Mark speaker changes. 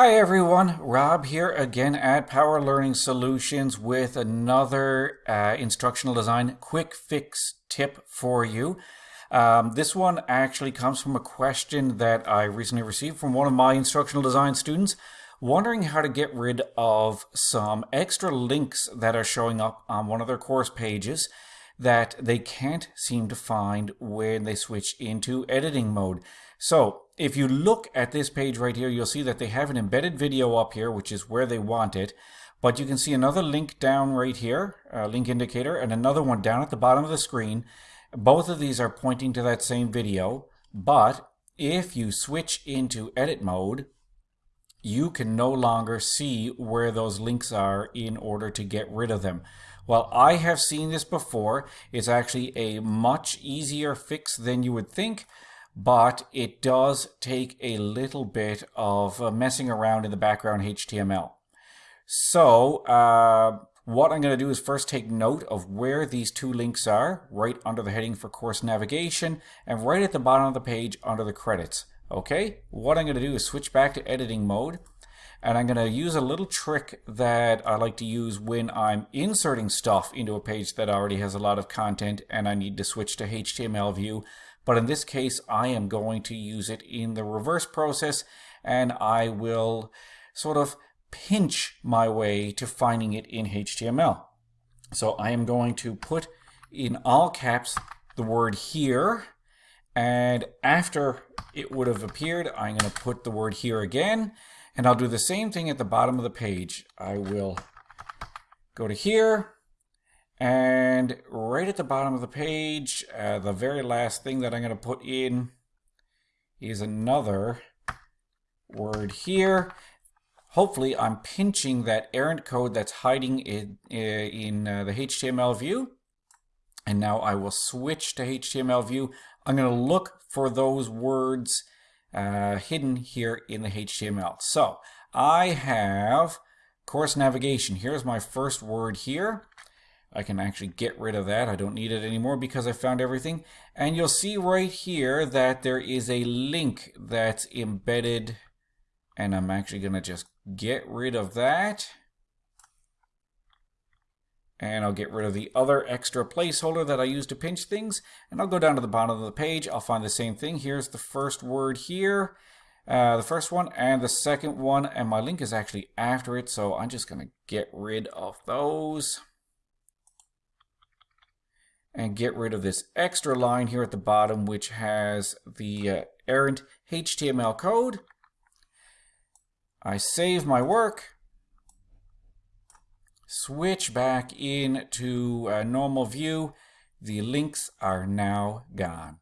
Speaker 1: Hi everyone, Rob here again at Power Learning Solutions with another uh, instructional design quick fix tip for you. Um, this one actually comes from a question that I recently received from one of my instructional design students wondering how to get rid of some extra links that are showing up on one of their course pages that they can't seem to find when they switch into editing mode. So if you look at this page right here, you'll see that they have an embedded video up here, which is where they want it. But you can see another link down right here, a link indicator, and another one down at the bottom of the screen. Both of these are pointing to that same video. But if you switch into edit mode, you can no longer see where those links are in order to get rid of them. Well, I have seen this before. It's actually a much easier fix than you would think but it does take a little bit of uh, messing around in the background HTML. So uh, what I'm going to do is first take note of where these two links are, right under the heading for course navigation, and right at the bottom of the page under the credits. Okay, what I'm going to do is switch back to editing mode, and I'm going to use a little trick that I like to use when I'm inserting stuff into a page that already has a lot of content and I need to switch to HTML view but in this case, I am going to use it in the reverse process and I will sort of pinch my way to finding it in HTML. So I am going to put in all caps the word here and after it would have appeared, I'm going to put the word here again and I'll do the same thing at the bottom of the page. I will go to here and right at the bottom of the page, uh, the very last thing that I'm going to put in is another word here. Hopefully I'm pinching that errant code that's hiding in, in uh, the HTML view. And now I will switch to HTML view. I'm going to look for those words uh, hidden here in the HTML. So I have course navigation. Here's my first word here. I can actually get rid of that. I don't need it anymore because I found everything. And you'll see right here that there is a link that's embedded. And I'm actually going to just get rid of that. And I'll get rid of the other extra placeholder that I use to pinch things. And I'll go down to the bottom of the page. I'll find the same thing. Here's the first word here. Uh, the first one and the second one. And my link is actually after it. So I'm just going to get rid of those and get rid of this extra line here at the bottom which has the uh, errant HTML code. I save my work, switch back into a uh, normal view. The links are now gone.